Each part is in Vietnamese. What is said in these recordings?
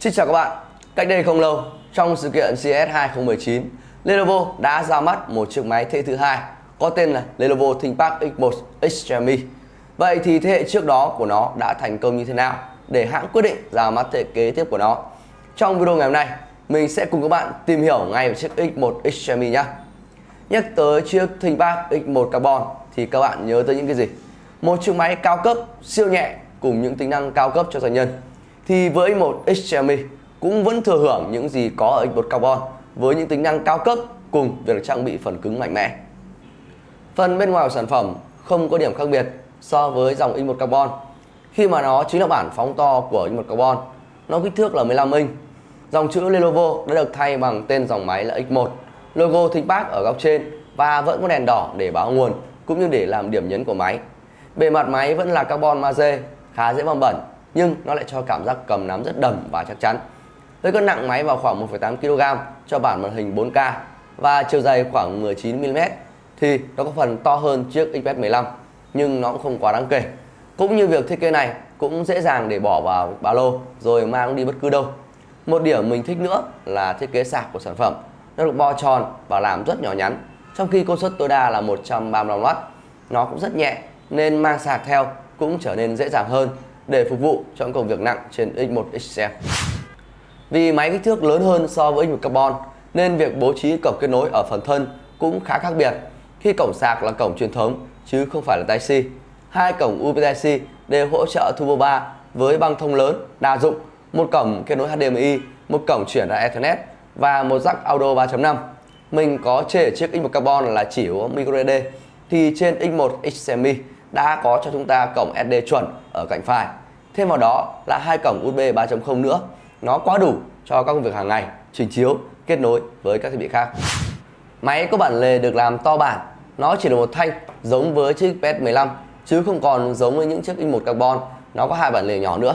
Xin chào các bạn. Cách đây không lâu, trong sự kiện CES 2019, Lenovo đã ra mắt một chiếc máy thế hệ thứ hai có tên là Lenovo ThinkPad X1 Extreme. Vậy thì thế hệ trước đó của nó đã thành công như thế nào để hãng quyết định ra mắt thế hệ kế tiếp của nó? Trong video ngày hôm nay, mình sẽ cùng các bạn tìm hiểu ngay về chiếc X1 Extreme nhé. Nhắc tới chiếc ThinkPad X1 Carbon thì các bạn nhớ tới những cái gì? Một chiếc máy cao cấp, siêu nhẹ cùng những tính năng cao cấp cho doanh nhân. Thì với một Extreme cũng vẫn thừa hưởng những gì có ở X1 Carbon với những tính năng cao cấp cùng việc trang bị phần cứng mạnh mẽ. Phần bên ngoài của sản phẩm không có điểm khác biệt so với dòng X1 Carbon khi mà nó chính là bản phóng to của X1 Carbon. Nó kích thước là 15 inch. Dòng chữ Lenovo đã được thay bằng tên dòng máy là X1, logo ThinkPad ở góc trên và vẫn có đèn đỏ để báo nguồn cũng như để làm điểm nhấn của máy. Bề mặt máy vẫn là carbon magie, khá dễ bong bẩn nhưng nó lại cho cảm giác cầm nắm rất đầm và chắc chắn. Với cân nặng máy vào khoảng 1,8 kg cho bản màn hình 4K và chiều dày khoảng 19 mm thì nó có phần to hơn chiếc XPS 15 nhưng nó cũng không quá đáng kể. Cũng như việc thiết kế này cũng dễ dàng để bỏ vào ba lô rồi mang đi bất cứ đâu. Một điểm mình thích nữa là thiết kế sạc của sản phẩm. Nó được bo tròn và làm rất nhỏ nhắn trong khi công suất tối đa là 135W. Nó cũng rất nhẹ nên mang sạc theo cũng trở nên dễ dàng hơn để phục vụ cho những công việc nặng trên X1 XL. Vì máy kích thước lớn hơn so với X1 Carbon nên việc bố trí cổng kết nối ở phần thân cũng khá khác biệt. Khi cổng sạc là cổng truyền thống chứ không phải là Type-C. Hai cổng USB Type-C đều hỗ trợ Turbo 3 với băng thông lớn, đa dụng, một cổng kết nối HDMI, một cổng chuyển ra Ethernet và một jack audio 3.5. Mình có chê chiếc X1 Carbon là chỉ có microSD thì trên X1 XMI đã có cho chúng ta cổng SD chuẩn ở cạnh phải. Thêm vào đó là hai cổng USB 3.0 nữa. Nó quá đủ cho các công việc hàng ngày, trình chiếu, kết nối với các thiết bị khác. Máy có bản lề được làm to bản, nó chỉ là một thanh giống với chiếc PS15 chứ không còn giống với những chiếc i1 Carbon, nó có hai bản lề nhỏ nữa.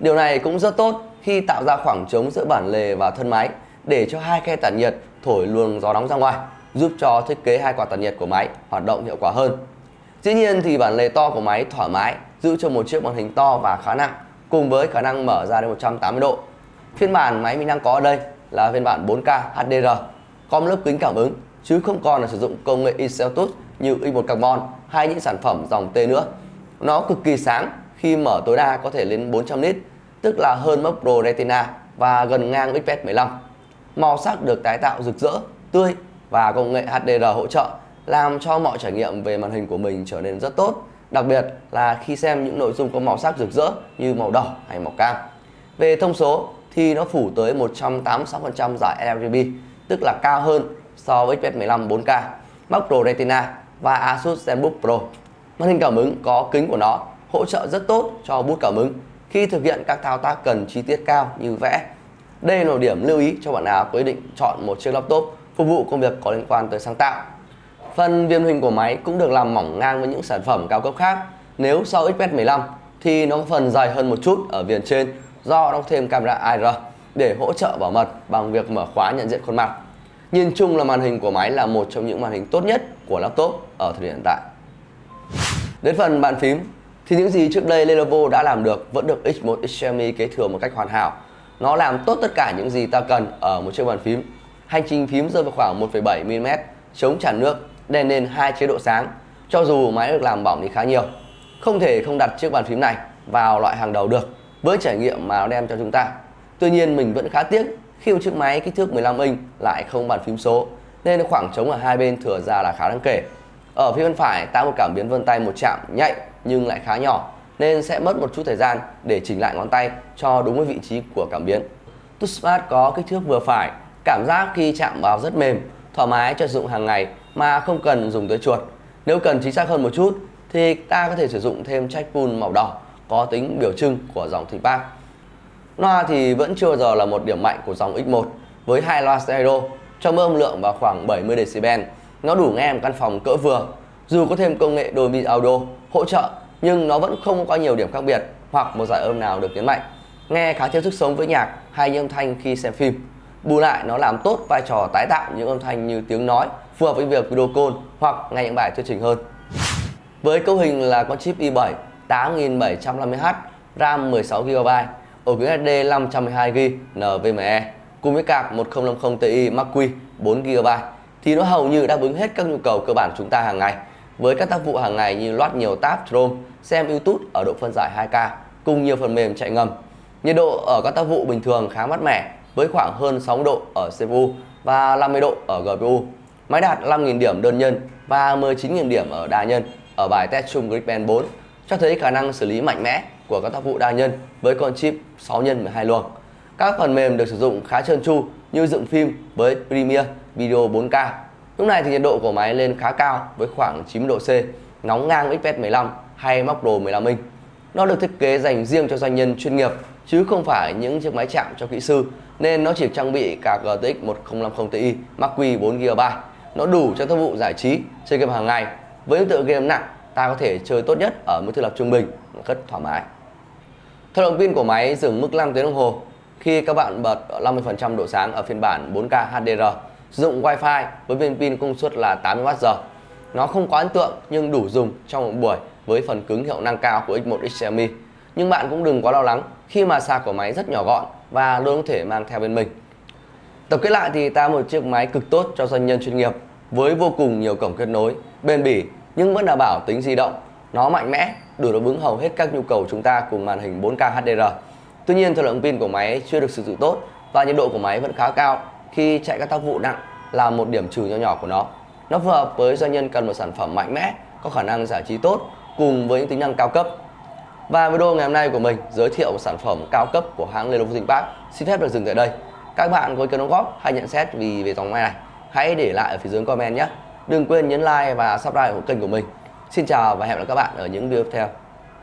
Điều này cũng rất tốt khi tạo ra khoảng trống giữa bản lề và thân máy để cho hai khe tản nhiệt thổi luồng gió nóng ra ngoài, giúp cho thiết kế hai quạt tản nhiệt của máy hoạt động hiệu quả hơn. Dĩ nhiên thì bản lề to của máy thoải mái giữ cho một chiếc màn hình to và khá nặng cùng với khả năng mở ra đến 180 độ. Phiên bản máy mình đang có ở đây là phiên bản 4K HDR có một lớp kính cảm ứng chứ không còn là sử dụng công nghệ Inceltus như i1 Carbon hay những sản phẩm dòng T nữa. Nó cực kỳ sáng khi mở tối đa có thể lên 400 nit, tức là hơn mốc Pro Retina và gần ngang XPS 15. Màu sắc được tái tạo rực rỡ, tươi và công nghệ HDR hỗ trợ làm cho mọi trải nghiệm về màn hình của mình trở nên rất tốt, đặc biệt là khi xem những nội dung có màu sắc rực rỡ như màu đỏ hay màu cam. Về thông số thì nó phủ tới 186% giải RGB, tức là cao hơn so với XPS 15 4K, Mac Pro Retina và Asus ZenBook Pro. Màn hình cảm ứng có kính của nó hỗ trợ rất tốt cho bút cảm ứng khi thực hiện các thao tác cần chi tiết cao như vẽ. Đây là một điểm lưu ý cho bạn nào có ý định chọn một chiếc laptop phục vụ công việc có liên quan tới sáng tạo. Phần viền hình của máy cũng được làm mỏng ngang với những sản phẩm cao cấp khác. Nếu so XPS 15 thì nó có phần dài hơn một chút ở viền trên do đóng thêm camera AR để hỗ trợ bảo mật bằng việc mở khóa nhận diện khuôn mặt. Nhìn chung là màn hình của máy là một trong những màn hình tốt nhất của laptop ở thời điểm hiện tại. Đến phần bàn phím thì những gì trước đây Lenovo đã làm được vẫn được X1 Xiaomi kế thừa một cách hoàn hảo. Nó làm tốt tất cả những gì ta cần ở một chiếc bàn phím. Hành trình phím rơi vào khoảng 1,7 mm, chống tràn nước, đèn nền hai chế độ sáng. Cho dù máy được làm bỏng đi khá nhiều, không thể không đặt chiếc bàn phím này vào loại hàng đầu được với trải nghiệm mà nó đem cho chúng ta. Tuy nhiên mình vẫn khá tiếc khi một chiếc máy kích thước 15 inch lại không bàn phím số nên khoảng trống ở hai bên thừa ra là khá đáng kể. Ở phía bên phải tạo một cảm biến vân tay một chạm nhạy nhưng lại khá nhỏ nên sẽ mất một chút thời gian để chỉnh lại ngón tay cho đúng với vị trí của cảm biến. Touchpad có kích thước vừa phải, cảm giác khi chạm vào rất mềm, thoải mái cho sử dụng hàng ngày mà không cần dùng tới chuột. Nếu cần chính xác hơn một chút thì ta có thể sử dụng thêm trackball màu đỏ có tính biểu trưng của dòng ThinkPad. Loa thì vẫn chưa giờ là một điểm mạnh của dòng X1 với hai loa stereo cho âm lượng vào khoảng 70 dB. Nó đủ nghe một căn phòng cỡ vừa. Dù có thêm công nghệ Dolby Audio hỗ trợ, nhưng nó vẫn không có nhiều điểm khác biệt hoặc một giải âm nào được nhấn mạnh. Nghe khá thiếu sức sống với nhạc hay âm thanh khi xem phim. Bù lại nó làm tốt vai trò tái tạo những âm thanh như tiếng nói phù hợp với việc video call hoặc nghe những bài thuyết trình hơn. Với cấu hình là con chip i7 8750H, RAM 16GB, ổ cứng SSD 512GB NVMe cùng với card 1050 Ti Mark Q 4GB thì nó hầu như đáp ứng hết các nhu cầu cơ bản chúng ta hàng ngày với các tác vụ hàng ngày như loát nhiều tab Chrome, xem YouTube ở độ phân giải 2K cùng nhiều phần mềm chạy ngầm. Nhiệt độ ở các tác vụ bình thường khá mát mẻ với khoảng hơn 60 độ ở CPU và 50 độ ở GPU. Máy đạt 5.000 điểm đơn nhân và 19.000 điểm ở đa nhân ở bài test chung Geekbench 4 cho thấy khả năng xử lý mạnh mẽ của các tác vụ đa nhân với con chip 6 x 12 luồng. Các phần mềm được sử dụng khá trơn tru như dựng phim với Premiere Video 4K. Lúc này thì nhiệt độ của máy lên khá cao với khoảng 90 độ C, nóng ngang XPS 15 hay Mac Pro 15 inch. Nó được thiết kế dành riêng cho doanh nhân chuyên nghiệp chứ không phải những chiếc máy chạm cho kỹ sư nên nó chỉ trang bị cả GTX 1050 Ti Mark Q 4GB. Nó đủ cho tác vụ giải trí, chơi game hàng ngày. Với những tựa game nặng, ta có thể chơi tốt nhất ở mức thiết lập trung bình, rất thoải mái. Thời lượng pin của máy dừng mức 5 tiếng đồng hồ khi các bạn bật 50% độ sáng ở phiên bản 4K HDR. Sử dụng Wi-Fi với viên pin công suất là 80Wh. Nó không quá ấn tượng nhưng đủ dùng trong một buổi với phần cứng hiệu năng cao của X1 XMI. Nhưng bạn cũng đừng quá lo lắng khi mà sạc của máy rất nhỏ gọn và luôn có thể mang theo bên mình. Tập kết lại thì ta một chiếc máy cực tốt cho doanh nhân chuyên nghiệp với vô cùng nhiều cổng kết nối, bền bỉ nhưng vẫn đảm bảo tính di động. Nó mạnh mẽ, đủ đáp ứng hầu hết các nhu cầu chúng ta cùng màn hình 4K HDR. Tuy nhiên thời lượng pin của máy chưa được sử dụng tốt và nhiệt độ của máy vẫn khá cao khi chạy các tác vụ nặng là một điểm trừ nhỏ nhỏ của nó. Nó phù hợp với doanh nhân cần một sản phẩm mạnh mẽ, có khả năng giải trí tốt cùng với những tính năng cao cấp. Và video ngày hôm nay của mình giới thiệu một sản phẩm cao cấp của hãng Lenovo ThinkPad xin phép được dừng tại đây. Các bạn có ý kiến đóng góp hay nhận xét vì về dòng máy này, hãy để lại ở phía dưới comment nhé. Đừng quên nhấn like và subscribe của kênh của mình. Xin chào và hẹn gặp lại các bạn ở những video tiếp theo.